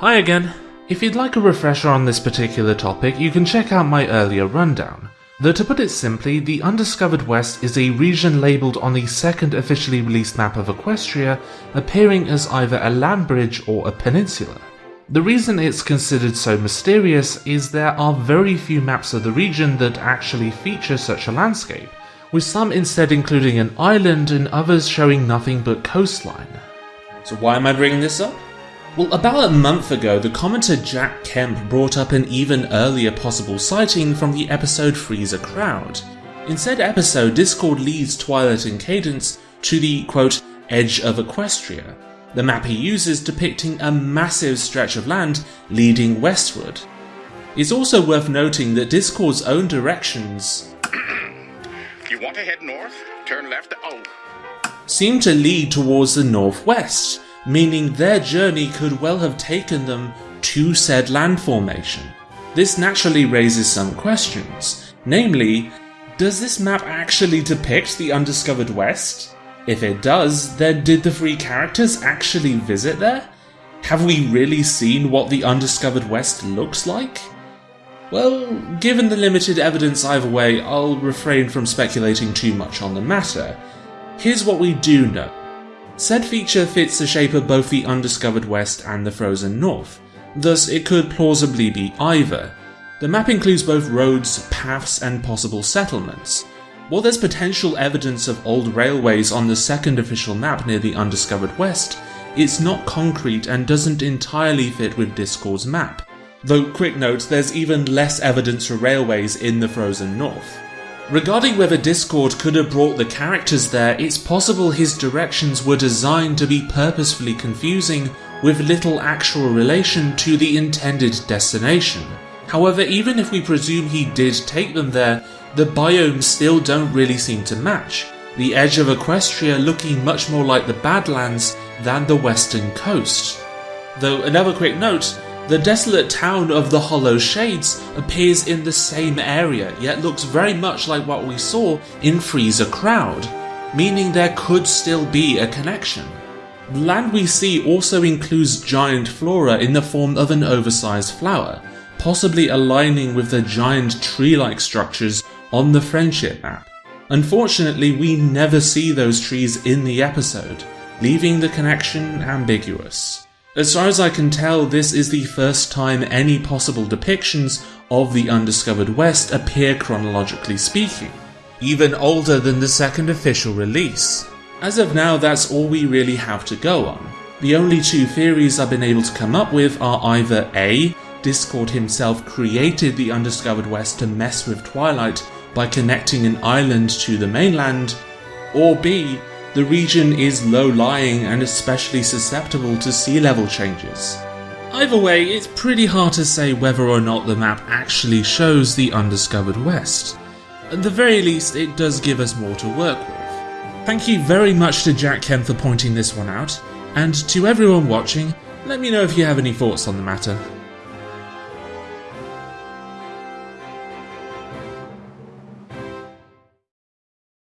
Hi again. If you'd like a refresher on this particular topic, you can check out my earlier rundown. Though to put it simply, the Undiscovered West is a region labelled on the second officially released map of Equestria, appearing as either a land bridge or a peninsula. The reason it's considered so mysterious is there are very few maps of the region that actually feature such a landscape, with some instead including an island and others showing nothing but coastline. So why am I bringing this up? Well, about a month ago, the commenter Jack Kemp brought up an even earlier possible sighting from the episode Three's a Crowd. In said episode, Discord leads Twilight and Cadance to the, quote, edge of Equestria, the map he uses depicting a massive stretch of land leading westward. It's also worth noting that Discord's own directions You want to head north? Turn left. Oh, seem to lead towards the northwest, meaning their journey could well have taken them to said land formation. This naturally raises some questions, namely, does this map actually depict the undiscovered West? If it does, then did the three characters actually visit there? Have we really seen what the undiscovered West looks like? Well, given the limited evidence either way, I'll refrain from speculating too much on the matter. Here's what we do know. Said feature fits the shape of both the undiscovered West and the frozen North, thus it could plausibly be either. The map includes both roads, paths, and possible settlements. While there's potential evidence of old railways on the second official map near the undiscovered West, it's not concrete and doesn't entirely fit with Discord's map. Though, quick note, there's even less evidence for railways in the frozen North. Regarding whether Discord could have brought the characters there, it's possible his directions were designed to be purposefully confusing with little actual relation to the intended destination. However, even if we presume he did take them there, the biomes still don't really seem to match, the edge of Equestria looking much more like the Badlands than the western coast. Though, another quick note, the desolate town of the Hollow Shades appears in the same area, yet looks very much like what we saw in Three's a Crowd, meaning there could still be a connection. The land we see also includes giant flora in the form of an oversized flower, possibly aligning with the giant tree-like structures on the friendship map. Unfortunately, we never see those trees in the episode, leaving the connection ambiguous. As far as I can tell, this is the first time any possible depictions of the Undiscovered West appear chronologically speaking, even older than the second official release. As of now, that's all we really have to go on. The only two theories I've been able to come up with are either A. Discord himself created the Undiscovered West to mess with Twilight by connecting an island to the mainland, or B. The region is low-lying and especially susceptible to sea level changes. Either way, it's pretty hard to say whether or not the map actually shows the Undiscovered West. At the very least, it does give us more to work with. Thank you very much to Jack Kemp for pointing this one out, and to everyone watching, let me know if you have any thoughts on the matter.